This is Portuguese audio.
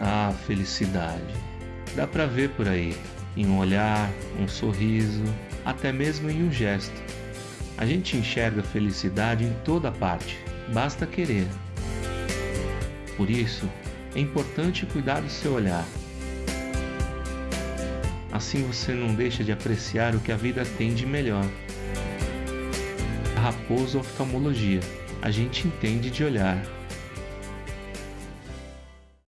Ah, felicidade. Dá para ver por aí, em um olhar, um sorriso, até mesmo em um gesto. A gente enxerga felicidade em toda parte, basta querer. Por isso, é importante cuidar do seu olhar. Assim você não deixa de apreciar o que a vida tem de melhor. Raposo Oftalmologia. A gente entende de olhar.